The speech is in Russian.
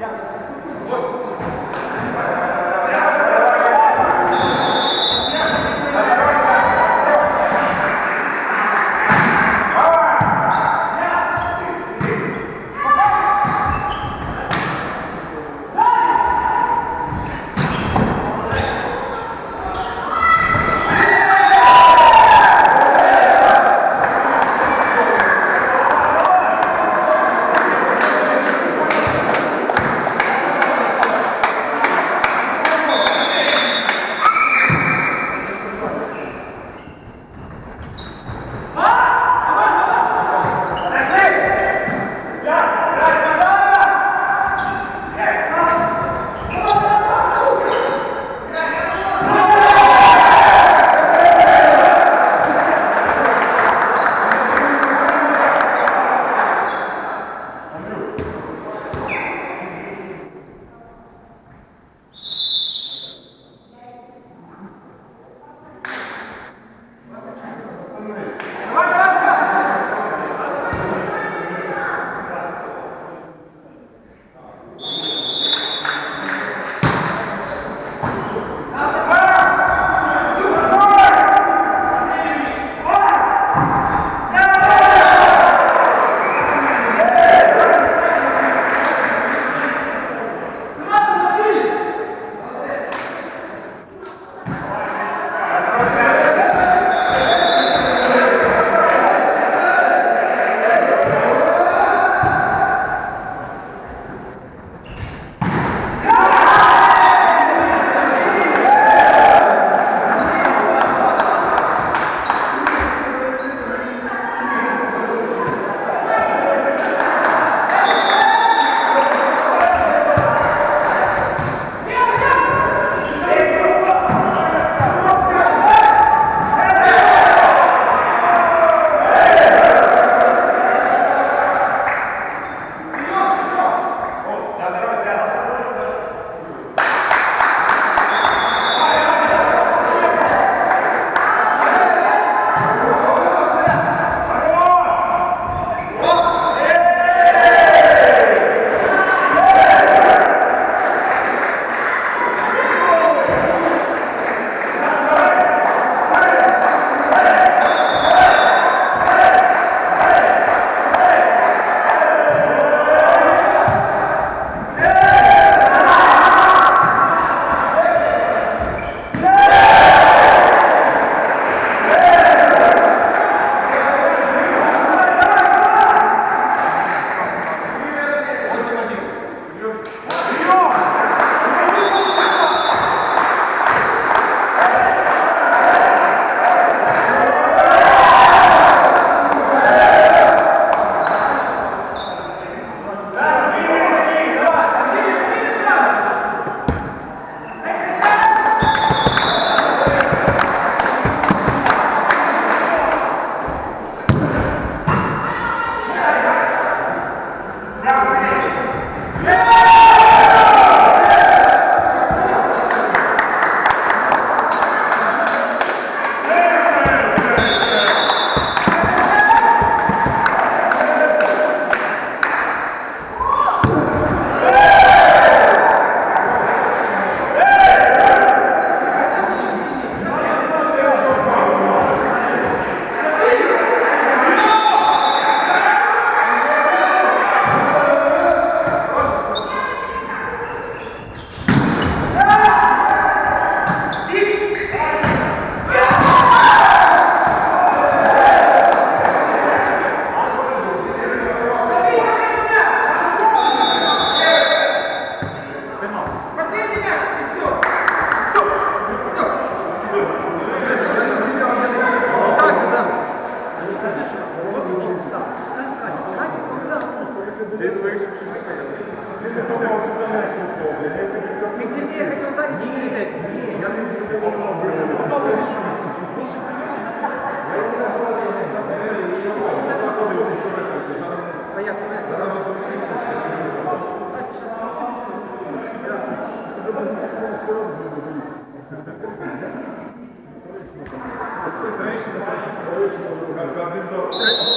Yeah. Ты сильнее хотел ударить и передать. Бояться, бояться. Hey!